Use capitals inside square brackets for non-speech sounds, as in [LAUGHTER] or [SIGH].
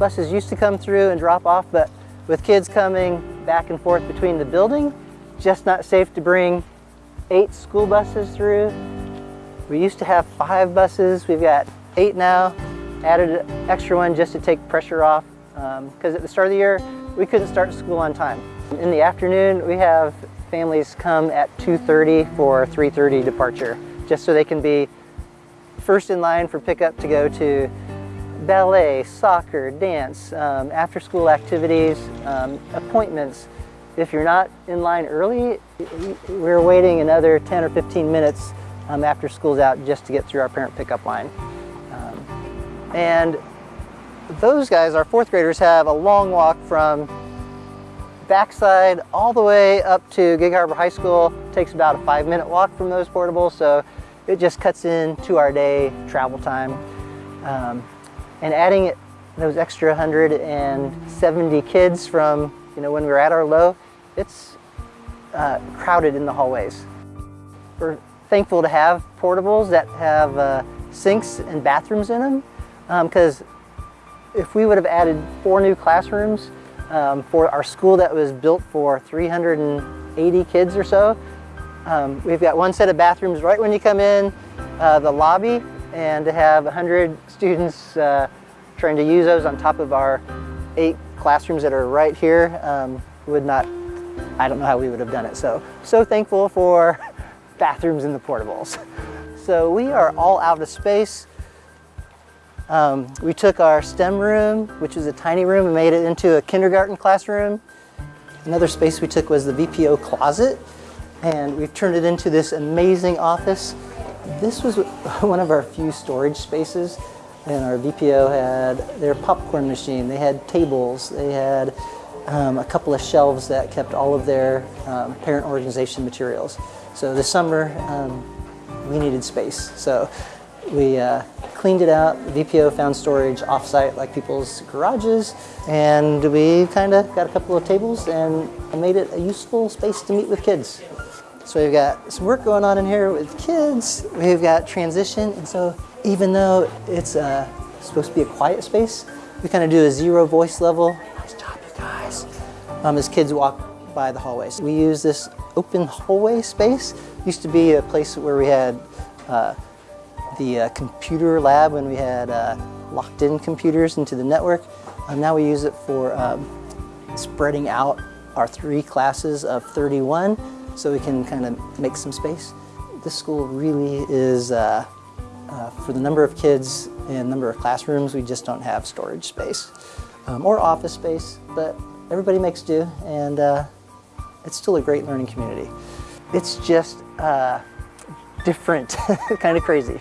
buses used to come through and drop off, but with kids coming back and forth between the building, just not safe to bring eight school buses through. We used to have five buses. We've got eight now. Added an extra one just to take pressure off because um, at the start of the year, we couldn't start school on time. In the afternoon, we have families come at 2.30 for 3.30 departure, just so they can be first in line for pickup to go to ballet, soccer, dance, um, after school activities, um, appointments. If you're not in line early, we're waiting another 10 or 15 minutes um, after school's out just to get through our parent pickup line. Um, and those guys, our fourth graders, have a long walk from backside all the way up to Gig Harbor High School. It takes about a five minute walk from those portables, so it just cuts into our day travel time. Um, and adding it, those extra 170 kids from you know when we were at our low, it's uh, crowded in the hallways. We're thankful to have portables that have uh, sinks and bathrooms in them because um, if we would have added four new classrooms um, for our school that was built for 380 kids or so, um, we've got one set of bathrooms right when you come in uh, the lobby and to have 100 students uh, trying to use those on top of our eight classrooms that are right here um, would not, I don't know how we would have done it. So, so thankful for [LAUGHS] bathrooms in the portables. [LAUGHS] So we are all out of space. Um, we took our STEM room, which was a tiny room, and made it into a kindergarten classroom. Another space we took was the VPO closet, and we've turned it into this amazing office. This was [LAUGHS] one of our few storage spaces, and our VPO had their popcorn machine, they had tables, they had um, a couple of shelves that kept all of their um, parent organization materials. So this summer, um, we needed space. So we uh, cleaned it out. VPO found storage offsite like people's garages and we kind of got a couple of tables and made it a useful space to meet with kids. So we've got some work going on in here with kids. We've got transition and so even though it's uh, supposed to be a quiet space, we kind of do a zero voice level. Nice job you guys. Um, as kids walk by the hallways. We use this open hallway space. Used to be a place where we had uh, the uh, computer lab when we had uh, locked in computers into the network. Um, now we use it for um, spreading out our three classes of 31 so we can kind of make some space. This school really is, uh, uh, for the number of kids and number of classrooms, we just don't have storage space um, or office space, but everybody makes do and uh, it's still a great learning community. It's just uh, different, [LAUGHS] kind of crazy.